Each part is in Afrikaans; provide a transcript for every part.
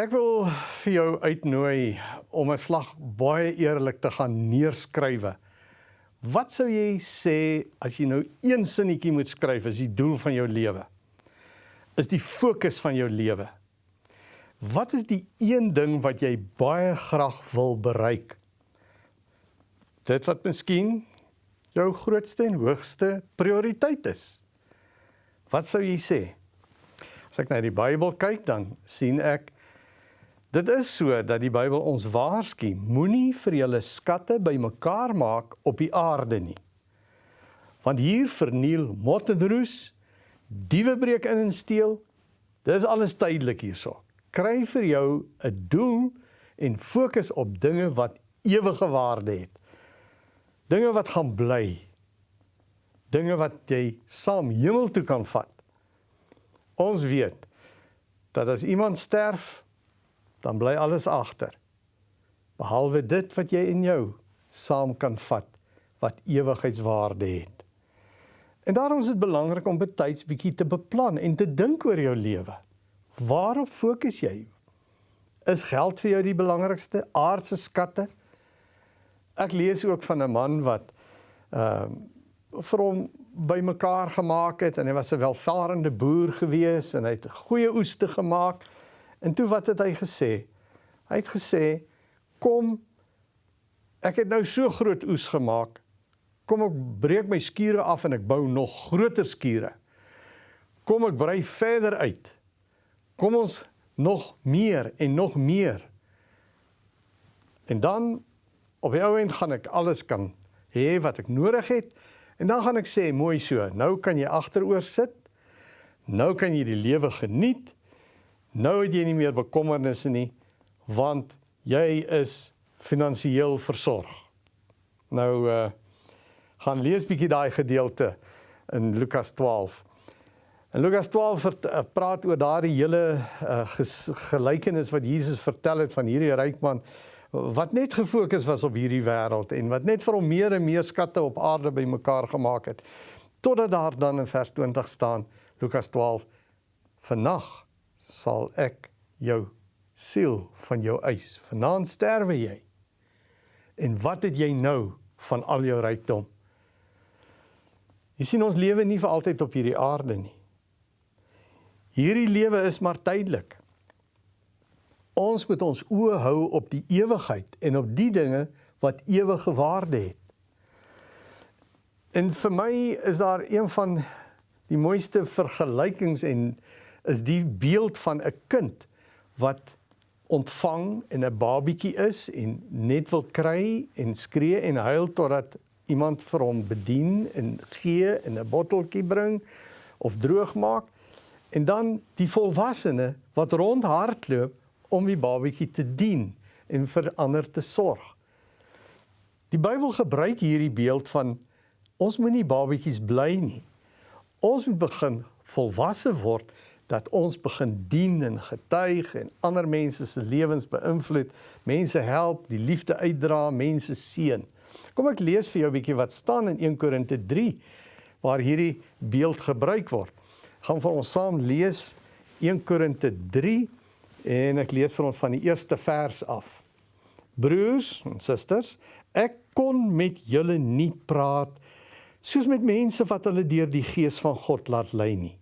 Ek wil vir jou uitnooi om 'n slag baie eerlik te gaan neerskrywe. Wat sou jy sê as jy nou een sinnetjie moet skryf as die doel van jou lewe? Is die fokus van jou lewe? Wat is die een ding wat jy baie graag wil bereik? Dit wat miskien jou grootste en hoogste prioriteit is. Wat sou jy sê? As ek na die Bybel kyk, dan sien ek Dit is so dat die Bybel ons waarsku, moenie vir julle skatte bymekaar maak op die aarde nie. Want hier verniel mot en roes, diewe breek in en steel. Dis alles tydelik hierso. Kry vir jou 'n doel en fokus op dinge wat ewige waarde het. Dinge wat gaan bly. Dinge wat jy saam hemel toe kan vat. Ons weet dat as iemand sterf, dan bly alles agter. Behalwe dit wat jy in jou saam kan vat wat ewigheidswaarde het. En daarom is dit belangrik om betyds bietjie te beplan en te dink oor jou lewe. Waarop fokus jy? Is geld vir jou die belangrikste aardse skatte? Ek lees ook van 'n man wat ehm uh, vir hom bymekaar gemaak het en hy was 'n welvarende boer gewees en hy het goeie oeste gemaak. En toe wat het hy gesê? Hy het gesê: "Kom ek het nou so groot oes gemaak. Kom ek breek my skure af en ek bou nog groter skure. Kom ek brei verder uit. Kom ons nog meer en nog meer. En dan op die ou end gaan ek alles kan hê wat ek nodig het en dan gaan ek sê mooi so, nou kan jy agteroor sit. Nou kan jy die lewe geniet. Nou het jy nie meer bekommernisse nie want jy is finansiëel versorg. Nou uh gaan lees bietjie daai gedeelte in Lukas 12. En Lukas 12 vert, uh, praat oor daardie hele uh, gelykenis wat Jesus vertel het van hierdie ryk man wat net gefokus was op hierdie wêreld en wat net vir hom meer en meer skatte op aarde bymekaar gemaak het. Totdat daar dan in vers 20 staan Lukas 12 Vannag sal ek jou siel van jou eis. Vanaand sterwe jy. En wat het jy nou van al jou rykdom? Jy sien ons lewe nie vir altyd op hierdie aarde nie. Hierdie lewe is maar tydelik. Ons moet ons oë hou op die ewigheid en op die dinge wat ewige waarde het. En vir my is daar een van die mooiste vergelykings en is die beeld van 'n kind wat ontvang en 'n babietjie is en net wil kry en skree en huil totdat iemand vir hom bedien en gee en 'n botteltjie bring of droog maak en dan die volwassene wat rondhardloop om die babietjie te dien en vir ander te sorg. Die Bybel gebruik hierdie beeld van ons moenie babietjies bly nie. Ons moet begin volwasse word dat ons begin dien en getuig en ander mense se lewens beïnvloed, mense help, die liefde uitdra, mense seën. Kom ek lees vir jou 'n bietjie wat staan in 1 Korinte 3 waar hierdie beeld gebruik word. Gaan vir ons saam lees 1 Korinte 3 en ek lees vir ons van die eerste vers af. Broers en susters, ek kon met julle nie praat soos met mense wat hulle deur die gees van God laat lei nie.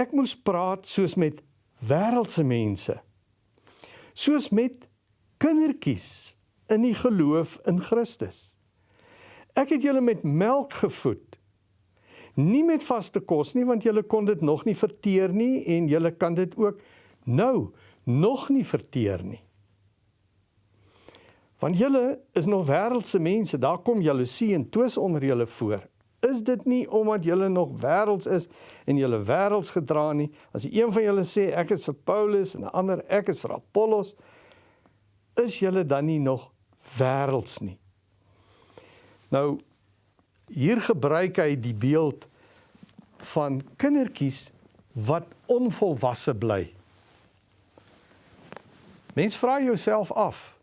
Ek moes praat soos met wêreldse mense. Soos met kindertjies in die geloof in Christus. Ek het julle met melk gevoed. Nie met vaste kos nie want julle kon dit nog nie verteer nie en julle kan dit ook nou nog nie verteer nie. Want julle is nog wêreldse mense, daar kom jaloesie en twis onder julle voor. Is dit nie omdat julle nog wêrelds is en julle wêrelds gedra nie? As een van julle sê ek is vir Paulus en 'n ander ek is vir Apollos, is julle dan nie nog wêrelds nie? Nou hier gebruik hy die beeld van kindertjies wat onvolwasse bly. Mens vra jouself af,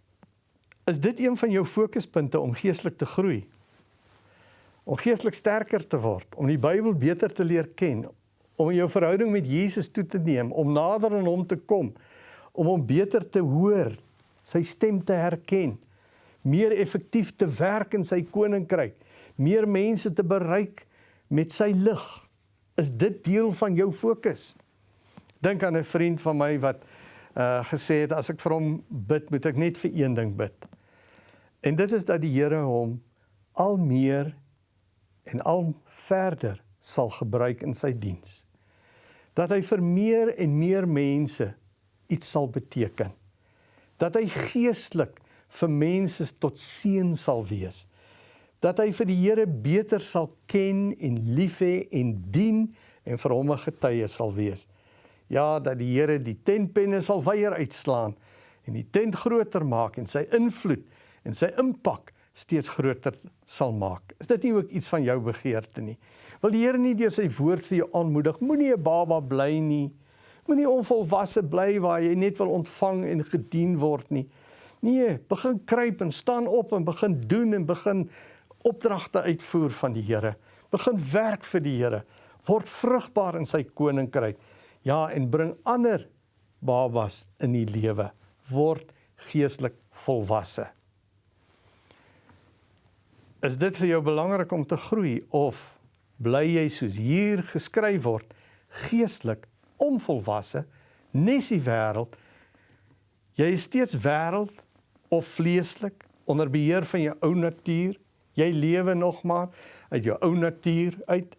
is dit een van jou fokuspunte om geestelik te groei? Om geestelik sterker te word, om die Bybel beter te leer ken, om jou verhouding met Jesus toe te neem, om nader aan hom te kom, om hom beter te hoor, sy stem te herken, meer effektief te werk in sy koninkryk, meer mense te bereik met sy lig. Is dit deel van jou fokus? Dink aan 'n vriend van my wat uh gesê het as ek vir hom bid, moet ek net vir een ding bid. En dit is dat die Here hom al meer en al verder sal gebruik in sy diens. Dat hy vir meer en meer mense iets sal beteken. Dat hy geestelik vir mense tot seën sal wees. Dat hy vir die Here beter sal ken en lief hê en dien en vir hom 'n getuie sal wees. Ja, dat die Here die tentpenne sal weier uitslaan en die tent groter maak en sy invloed en sy impak steeds groter sal maak. Is dit nie ook iets van jou begeerte nie? Wil die Here nie deur sy woord vir jou aanmoedig, moenie 'n baba bly nie. Moenie onvolwasse bly waar jy net wil ontvang en gedien word nie. Nee, begin kruip en staan op en begin doen en begin opdragte uitvoer van die Here. Begin werk vir die Here. Word vrugbaar in sy koninkryk. Ja, en bring ander babas in die lewe. Word geestelik volwasse. Is dit vir jou belangrik om te groei of bly jy soos hier geskryf word geestelik onvolwasse nes die wêreld? Jy is steeds wêreld of vleeslik onder beheer van jou ou natuur. Jy lewe nog maar uit jou ou natuur uit.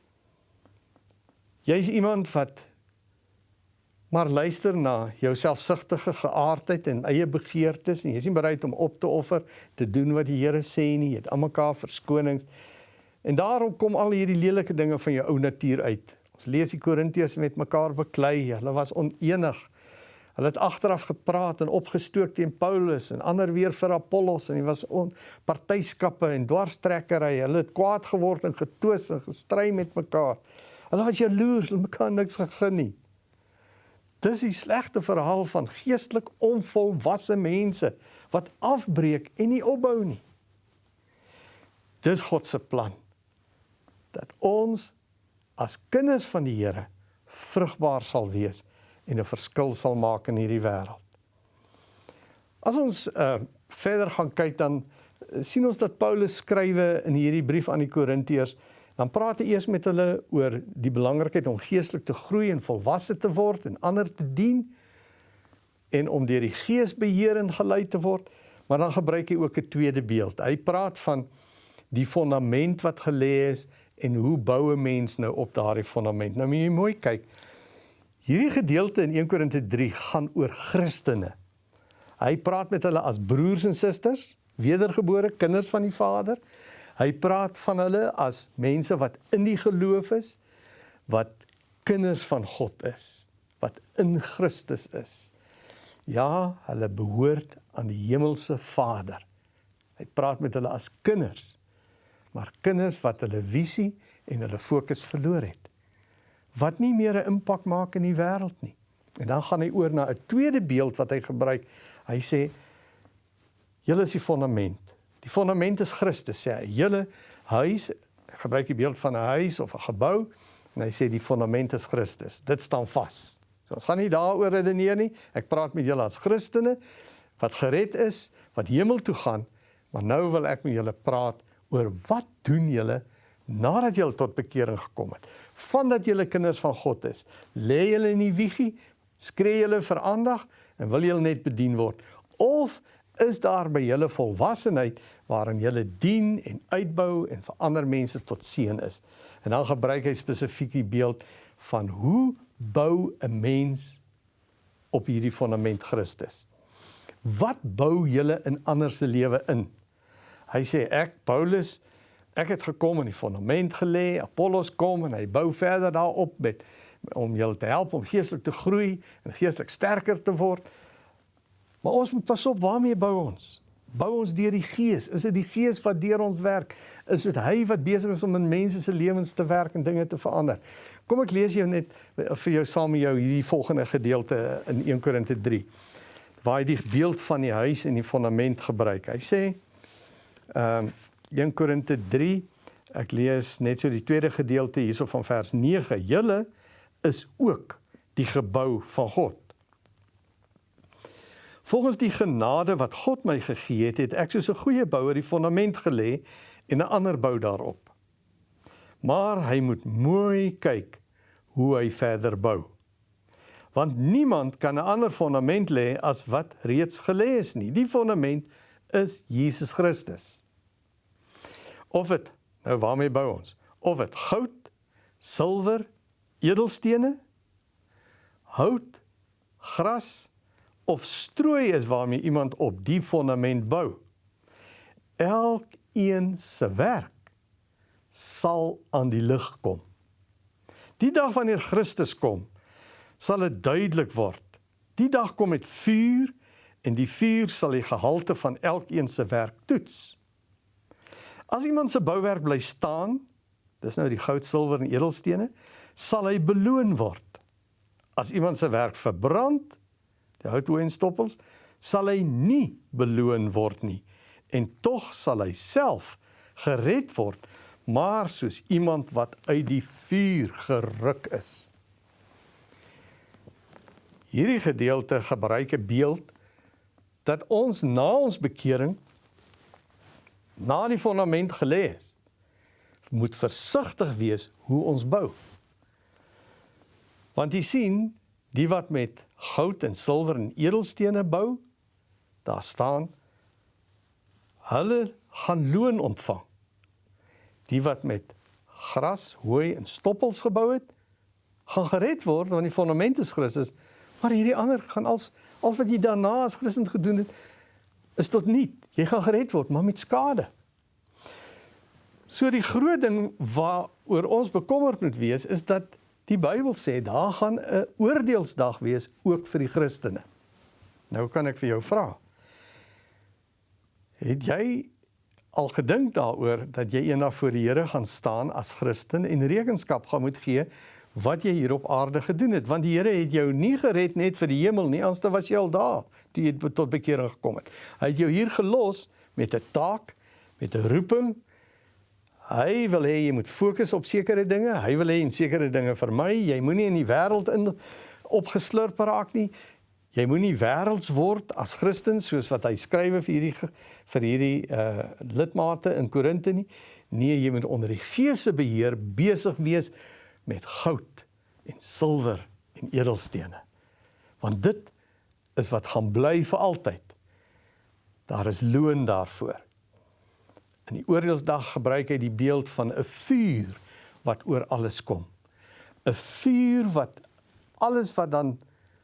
Jy's iemand wat maar luister na jou selfsugtige geaardheid en eie begeertes en jy is nie bereid om op te offer te doen wat die Here sê nie. Jy het almekaar verskonings. En daarom kom al hierdie lelike dinge van jou ou natuur uit. Ons lees die Korintiërs met mekaar beklei. Hulle was onenig. Hulle het agteraf gepraat en opgestook teen Paulus en ander weer vir Apollos en hy was partyskappe en dwarstrekkery hulle het kwaad geword en getwis en gestry met mekaar. Hulle was jaloers hulle mekaar niks gegee nie Dis die slegte verhaal van geestelik onvolwasse mense wat afbreek en nie opbou nie. Dis God se plan dat ons as kinders van die Here vrugbaar sal wees en 'n verskil sal maak in hierdie wêreld. As ons uh verder gaan kyk dan uh, sien ons dat Paulus skrywe in hierdie brief aan die Korintiërs dan praat hy eers met hulle oor die belangrikheid om geestelik te groei en volwasse te word en ander te dien en om deur die Gees beheer en gelei te word, maar dan gebruik hy ook 'n tweede beeld. Hy praat van die fondament wat gelê is en hoe bou 'n mens nou op daardie fondament. Nou moet jy mooi kyk. Hierdie gedeelte in 1 Korinte 3 gaan oor Christene. Hy praat met hulle as broers en susters, wedergebore kinders van die Vader. Hy praat van hulle as mense wat in die geloof is, wat kinders van God is, wat in Christus is. Ja, hulle behoort aan die hemelse Vader. Hy praat met hulle as kinders, maar kinders wat hulle visie en hulle fokus verloor het. Wat nie meer 'n impak maak in die wêreld nie. En dan gaan hy oor na 'n tweede beeld wat hy gebruik. Hy sê julle is die fondament. Die fondament is Christus sê hy. Julle huis gebruik die beeld van 'n huis of 'n gebou en hy sê die fondament is Christus. Dit staan vas. So ons gaan nie daaroor redeneer nie. Ek praat met julle as Christene wat gered is, wat hemel toe gaan, maar nou wil ek met julle praat oor wat doen julle nadat julle tot bekering gekom het. Vandat julle kinders van God is, lê julle in die wiegie, skree julle vir aandag en wil julle net bedien word of is daar by julle volwassenheid waarin julle dien en uitbou en vir ander mense tot seën is. En dan gebruik hy spesifiek die beeld van hoe bou 'n mens op hierdie fondament Christus. Wat bou julle in ander se lewe in? Hy sê ek Paulus ek het gekom en die fondament gelê, Apollos kom en hy bou verder daarop met om julle te help om geestelik te groei en geestelik sterker te word. Maar ons moet pas op waarmee bou ons? Bou ons deur die Gees? Is dit die Gees wat deur ons werk? Is dit hy wat besig is om in mense se lewens te werk en dinge te verander? Kom ek lees jou net vir jou saam met jou hierdie volgende gedeelte in 1 Korinte 3 waar hy die beeld van die huis en die fondament gebruik. Hy sê ehm um, 1 Korinte 3 ek lees net so die tweede gedeelte hierso van vers 9. Julle is ook die gebou van God. Volgens die genade wat God my gegee het, het ek soos 'n goeie bouer die fondament gelê en 'n ander bou daarop. Maar hy moet mooi kyk hoe hy verder bou. Want niemand kan 'n ander fondament lê as wat reeds gelê is nie. Die fondament is Jesus Christus. Of dit nou waarmee bou ons? Of dit goud, silwer, edelstene, hout, gras of strooi is waarmee iemand op die fondament bou. Elkeen se werk sal aan die lig kom. Die dag wanneer Christus kom, sal dit duidelik word. Die dag kom met vuur en die vuur sal die gehalte van elkeen se werk toets. As iemand se bouwerk bly staan, dis nou die goud, silwer en edelstene, sal hy beloon word. As iemand se werk verbrand, die hout en stoppels, sal hy nie beloon word nie en tog sal hy self gered word, maar soos iemand wat uit die vuur geruk is. Hierdie gedeelte gebruik 'n beeld dat ons na ons bekering na die fondament gelê is moet versigtig wees hoe ons bou. Want jy sien, die wat met goud en silwer en edelstene bou, daar staan hulle gaan loon ontvang. Die wat met gras, hooi en stoppels gebou het, gaan gered word want die fondament is Christus. Maar hierdie ander gaan als als wat jy daarna as Christen gedoen het is tot niet. Jy gaan gered word, maar met skade. So die groot ding waaroor ons bekommerd moet wees is dat die Bybel sê daar gaan 'n oordeelsdag wees ook vir die Christene. Nou kan ek vir jou vra. Het jy al gedink daaroor dat jy eendag voor die Here gaan staan as Christen en rekenskap gaan moet gee wat jy hier op aarde gedoen het want die Here het jou nie gered net vir die hemel nie anders was jy al daar toe jy tot bekering gekom het. Hy het jou hier gelos met 'n taak, met 'n roeping. Hy wil hê jy moet fokus op sekere dinge. Hy wil hê en sekere dinge vermy. Jy moenie in die wêreld in opgeslurp raak nie. Jy moenie wêrelds word as Christen soos wat hy skrywe vir hierdie vir hierdie uh lidmate in Korinte nie. Nee, jy moet onder die Gees se beheer besig wees met goud en silwer en edelstene. Want dit is wat gaan bly vir altyd. Daar is loon daarvoor. In die oordeelsdag gebruik hy die beeld van 'n vuur wat oor alles kom. 'n Vuur wat alles wat dan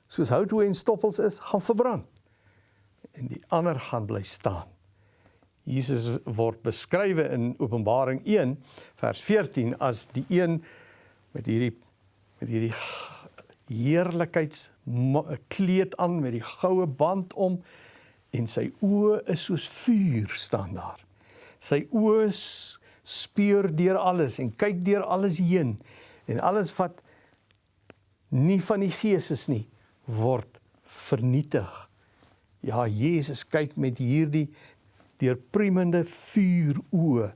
soos hout en stoppels is, gaan verbrand. En die ander gaan bly staan. Jesus word beskrywe in Openbaring 1 vers 14 as die een met hierdie met hierdie heerlikheids kleed aan met die goue band om en sy oë is soos vuur staan daar. Sy oë speur deur alles en kyk deur alles heen en alles wat nie van die gees is nie word vernietig. Ja, Jesus kyk met hierdie deurpriemende vuur oë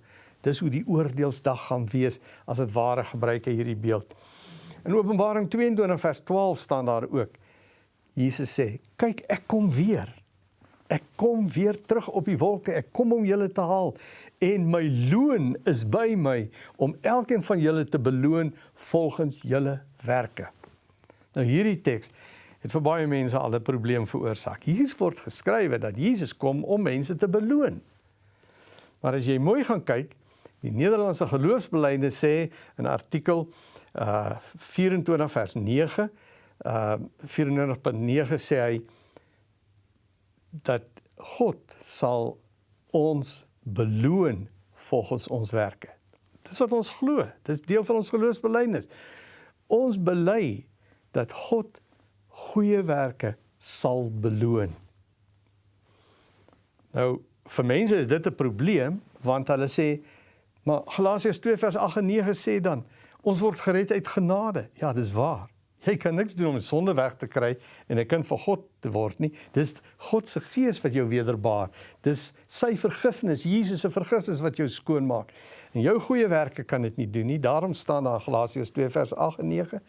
Dis hoe die oordeelsdag gaan wees as dit ware gebruik hy hierdie beeld. In Openbaring 22 vers 12 staan daar ook. Jesus sê: "Kyk, ek kom weer. Ek kom weer terug op die wolke. Ek kom om julle te haal en my loon is by my om elkeen van julle te beloon volgens julle werke." Nou hierdie teks het vir baie mense al 'n probleem veroorsaak. Hier word geskrywe dat Jesus kom om mense te beloon. Maar as jy mooi gaan kyk, Die Nederlandse geloofsbelijde sê in artikel uh 24 vers 9 uh 94.9 sê hy dat God sal ons beloon volgens ons werke. Dis wat ons glo. Dis deel van ons geloofsbelijdenis. Ons bely dat God goeie werke sal beloon. Nou vir mense is dit 'n probleem want hulle sê Maar Galasiërs 2 vers 8 en 9 sê dan ons word gered uit genade. Ja, dis waar. Jy kan niks doen om die sonde weg te kry en 'n kind van God te word nie. Dis God se gees wat jou wederbaar. Dis sy vergifnis, Jesus se vergifnis wat jou skoon maak. En jou goeie werke kan dit nie doen nie. Daarom staan daar Galasiërs 2 vers 8 en 9.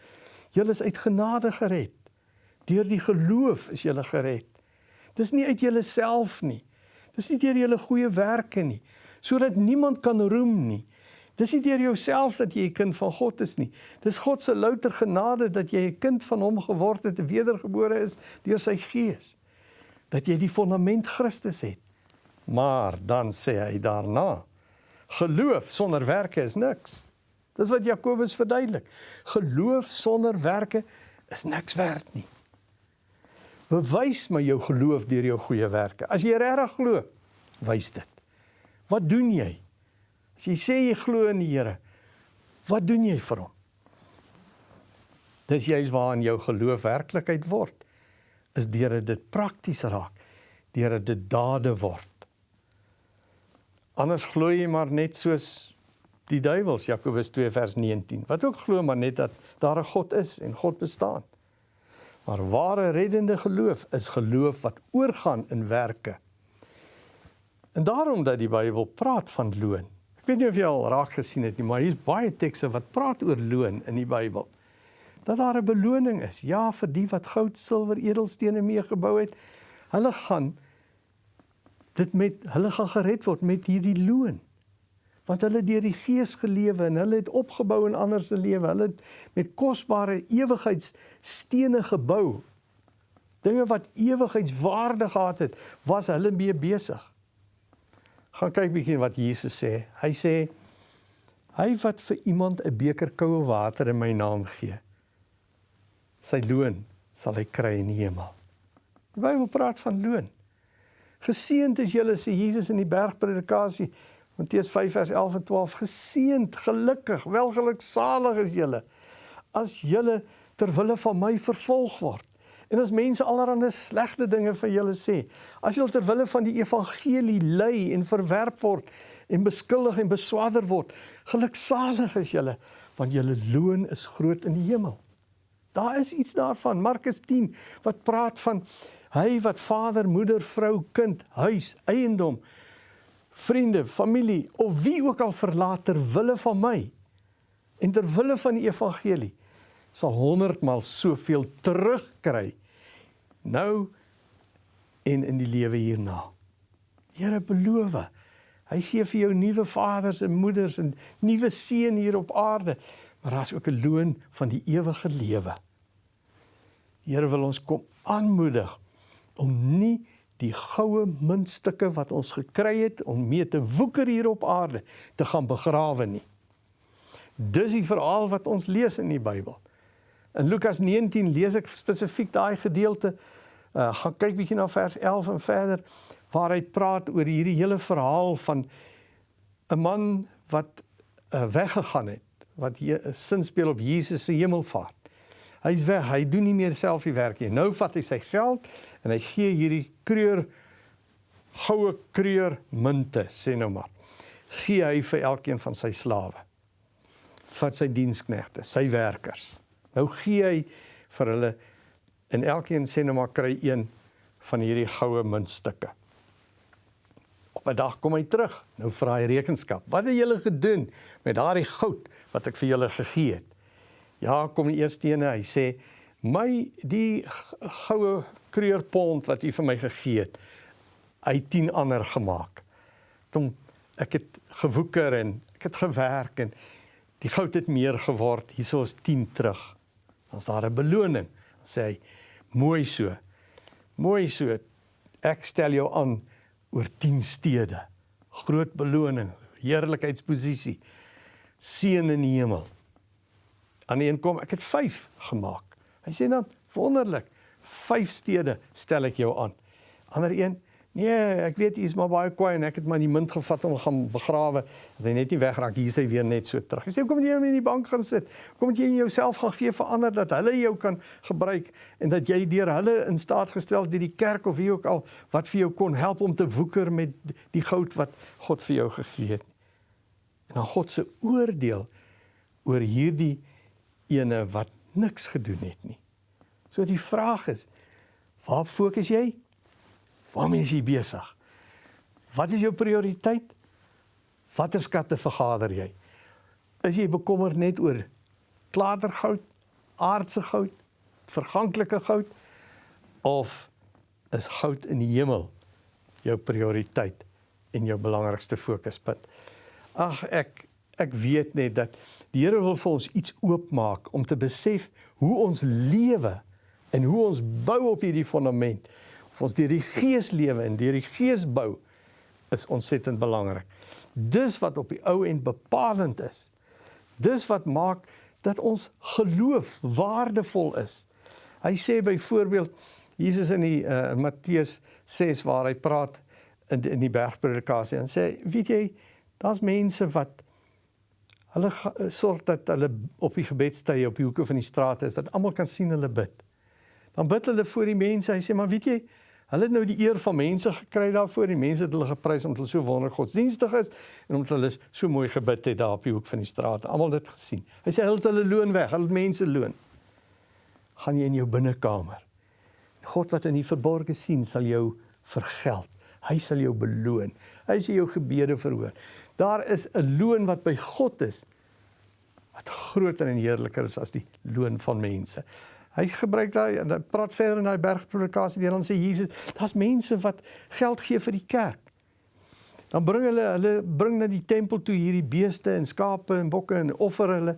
Julle is uit genade gered. Deur die geloof is julle gered. Dis nie uit julleself nie. Dis nie deur julle goeie werke nie, sodat niemand kan roem nie. Dis nie deur jouself dat jy 'n kind van God is nie. Dis God se louter genade dat jy 'n kind van hom geword het, wedergebore is deur sy gees. Dat jy die fondament Christus het. Maar dan sê hy daarna: Geloof sonder werke is niks. Dis wat Jakobus verduidelik. Geloof sonder werke is niks werd nie. Bewys my jou geloof deur jou goeie werke. As jy regtig glo, wys dit. Wat doen jy? As jy sê jy glo in die Here, wat doen jy vir hom? Dis juist waarin jou geloof werklikheid word. Is deur dit prakties raak, deur dit dade word. Anders glo jy maar net soos die duiwels Jakobus 2 vers 19. Wat ook glo maar net dat daar 'n God is en God bestaan. Maar ware reddende geloof is geloof wat oorgaan in werke. En daarom dat die Bybel praat van loon. Weet nie of jy al raak gesien het nie, maar hier's baie tekste wat praat oor loon in die Bybel. Dat daar 'n beloning is. Ja, vir die wat goud, silwer, edelstene meegebou het, hulle gaan dit met hulle gaan gered word met hierdie loon want hulle deur die gees gelewe en hulle het opgebou in ander se lewe. Hulle het met kosbare ewigheidsstene gebou. Dinge wat ewigheidswaarde gehad het, was hulle mee besig. Gaan kyk bietjie wat Jesus sê. Hy sê hy wat vir iemand 'n beker koue water in my naam gee, sy loon sal hy kry in die hemel. Die Bybel praat van loon. Geseënd is julle sê Jesus in die bergpredikasie Matteus 5 vers 11 en 12 geseend, gelukkig, welgeluksalig is julle as julle ter wille van my vervolg word. En as mense allerlei slegte dinge van julle sê, as julle ter wille van die evangelie ly en verwerp word en beskuldig en beswaarder word, geluksalig is julle want julle loon is groot in die hemel. Daar is iets daarvan Markus 10 wat praat van hy wat vader, moeder, vrou, kind, huis, eiendom vriende, familie of wie ook al verlaat ter wille van my en ter wille van die evangelie sal 100 maal soveel terugkry nou en in die lewe hierna. Here beloof, hy gee vir jou nuwe vaders en moeders en nuwe seën hier op aarde, maar daar's ook 'n loon van die ewige lewe. Here wil ons kom aanmoedig om nie die goue muntstukke wat ons gekry het om mee te woeker hier op aarde te gaan begrawe nie. Dis die verhaal wat ons lees in die Bybel. In Lukas 19 lees ek spesifiek daai gedeelte. Uh gaan kyk bietjie na vers 11 en verder waar hy praat oor hierdie hele verhaal van 'n man wat uh, weggegaan het wat hier 'n sin speel op Jesus se hemelvaart. Hy's weg, hy doen nie meer self die werk nie. Nou vat hy sy geld en hy gee hierdie kreur goue kreur munte, sê nou maar. Gee hy vir elkeen van sy slawe. Vat sy diensknegte, sy werkers. Nou gee hy vir hulle en elkeen sê nou maar kry een van hierdie goue muntstukke. Op 'n dag kom hy terug. Nou vra hy rekenskap. Wat het julle gedoen met daardie goud wat ek vir julle gegee het? Ja, kom die eerste ene, hy sê my die goue kreurpond wat u vir my gegee het, hy 10 ander gemaak. Toe ek het gewoeker en ek het gewerk en die goud het meer geword. Hierso is 10 terug. Dan's daar 'n beloning. Dan sê hy mooi so. Mooi so. Ek stel jou aan oor 10 stede. Groot beloning, heerlikheidsposisie. Seën in die hemel aan een kom, ek het 5 gemaak. Hy sê dan wonderlik, 5 stede stel ek jou aan. Ander een, nee, ek weet jy is maar baie kwaai en ek het maar die munt gevat om gaan begrawe. Dat hy net nie wegraak hier sy weer net so terug. Hy sê kom jy in die bank gaan sit. Kom jy in jouself gaan gee vir ander dat hulle jou kan gebruik en dat jy deur hulle in staat gestel deur die kerk of wie ook al wat vir jou kon help om te woeker met die goud wat God vir jou gegee het. En dan God se oordeel oor hierdie ene wat niks gedoen het nie. So die vraag is, waar fokus jy? Waarmee is jy besig? Wat is jou prioriteit? Watter skatte vergader jy? Is jy bekommerd net oor klatergoud, aardse goud, verganklike goud of is goud in die hemel jou prioriteit en jou belangrikste fokuspunt? Ag ek ek weet net dat die Here wil vir ons iets oopmaak om te besef hoe ons lewe en hoe ons bou op hierdie fondament. Of ons deur die Gees lewe en deur die Gees bou is ontsettend belangrik. Dis wat op die ou end bepalend is. Dis wat maak dat ons geloof waardevol is. Hy sê byvoorbeeld Jesus in die uh, Matteus 6 waar hy praat in in die bergpredikasie en sê weet jy daar's mense wat hulle sorg dat hulle op die gebedstye op die hoeke van die strate is dat almal kan sien hulle bid. Dan bid hulle voor die mense. Hy sê maar weet jy Hulle het nou die eer van mense gekry daarvoor. Die mense het hulle geprys omdat hulle so wonderlik godsdienstig is en omdat hulle so mooi gebid het daar op die hoek van die straat. Almal het dit gesien. Hy sê hulle het hulle loon weg. Hulle het mense loon. Gaan jy in jou binnekamer. God wat in die verborgde sien sal jou vergeld. Hy sal jou beloon. Hy sal jou gebede verhoor. Daar is 'n loon wat by God is wat groter en heerliker is as die loon van mense. Hy gebruik daai en hy praat verder in daai bergpredikasie deur dan sê Jesus, daar's mense wat geld gee vir die kerk. Dan bring hulle hulle bring na die tempel toe hierdie beeste en skape en bokke en offer hulle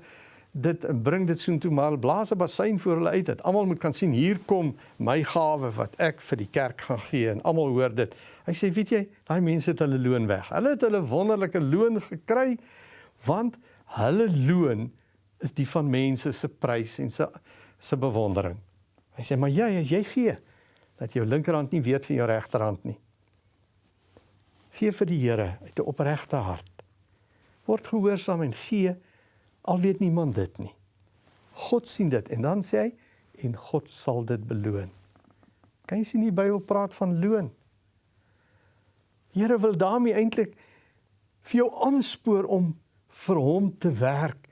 dit en bring dit soontoe maar blaas 'n bassein voor hulle uit dat almal moet kan sien hier kom my gawe wat ek vir die kerk gaan gee en almal hoor dit. Hy sê weet jy, daai mense het hulle loon weg. Hulle het hulle wonderlike loon gekry want hulle loon is die van mense se prys en se se bewondering. Hy sê maar jy as jy gee dat jou linkerhand nie weet van jou regterhand nie. Gee vir die Here uit 'n opregte hart. Word gehoorsaam en gee al weet niemand dit nie. God sien dit en dan sê hy en God sal dit beloon. Kan jy sien die Bybel praat van loon? Die Here wil daarmee eintlik vir jou aanspoor om vir hom te werk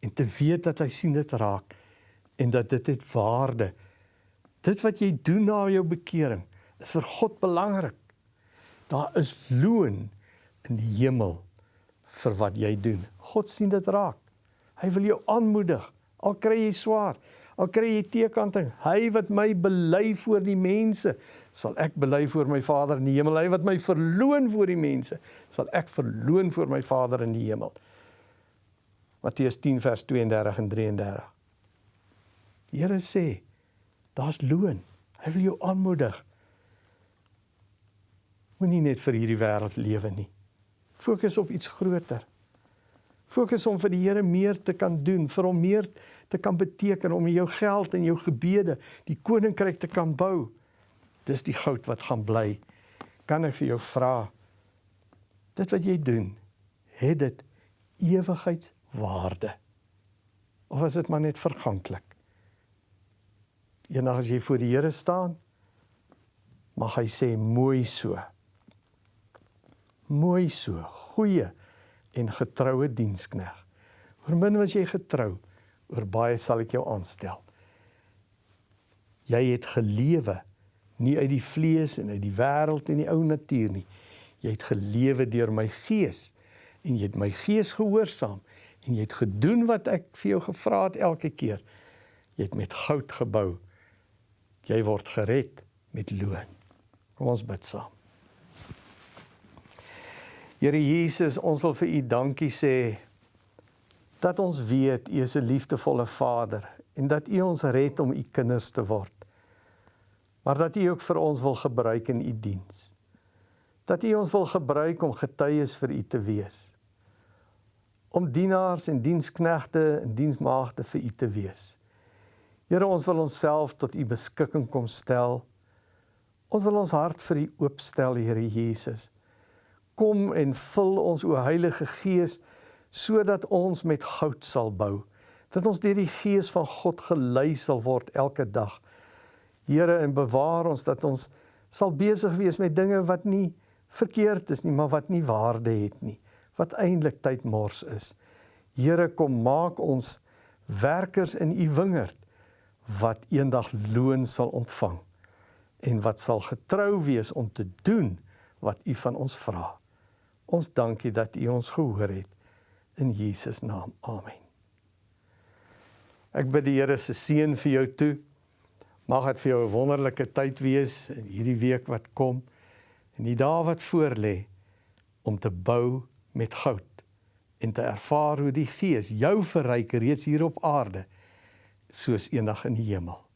en te weet dat hy sien dit raak en dat dit het waarde. Dit wat jy doen na jou bekering is vir God belangrik. Daar is loon in die hemel vir wat jy doen. God sien dit raak. Hy wil jou aanmoedig. Al kry jy swaar, al kry jy teekanting, hy wat my bely voor die mense, sal ek bely voor my Vader in die hemel. Hy wat my verloon voor die mense, sal ek verloon voor my Vader in die hemel. Matteus 10 vers 32 en 33. Die Here sê daar's loon. Hy wil jou aanmoedig. Moenie net vir hierdie wêreld lewe nie. Fokus op iets groter. Fokus om vir die Here meer te kan doen, vir hom meer te kan beteken om jou geld en jou gebede die koninkryk te kan bou. Dis die goud wat gaan bly. Kan ek vir jou vra dit wat jy doen, het dit ewigheidswaarde? Of is dit maar net verganklik? Eendag as jy voor die Here staan, mag hy sê mooi so. Mooi so, goeie en getroue dienskneg. Oor min was jy getrou, oor baie sal ek jou aanstel. Jy het gelewe nie uit die vlees en uit die wêreld en die ou natuur nie. Jy het gelewe deur my gees en jy het my gees gehoorsaam en jy het gedoen wat ek vir jou gevra het elke keer. Jy het met goud gebou jy word gered met loon. Kom ons bid saam. Here Jesus, ons wil vir U dankie sê dat ons weet U is 'n liefdevolle Vader en dat U ons red om U kinders te word. Maar dat U ook vir ons wil gebruik in U diens. Dat U ons wil gebruik om getuies vir U te wees. Om dienaars en diensknegte en diensmaagde vir U te wees. Here, ons wil onsself tot u beskikking kom stel. Ons wil ons hart vir u oopstel, Here Jesus. Kom en vul ons o Heilige Gees sodat ons met goud sal bou. Dat ons deur die Gees van God gelei sal word elke dag. Here, en bewaar ons dat ons sal besig wees met dinge wat nie verkeerd is nie, maar wat nie waarde het nie, wat eintlik tydmors is. Here, kom maak ons werkers in u wingerd wat eendag loon sal ontvang en wat sal getrou wees om te doen wat u van ons vra. Ons dankie dat u ons gehoor het in Jesus naam. Amen. Ek bid die Here se seën vir jou toe. Mag dit vir jou 'n wonderlike tyd wees in hierdie week wat kom en die dae wat voorlê om te bou met goud en te ervaar hoe die Gees jou verryk reeds hier op aarde soos eendag in die hemel.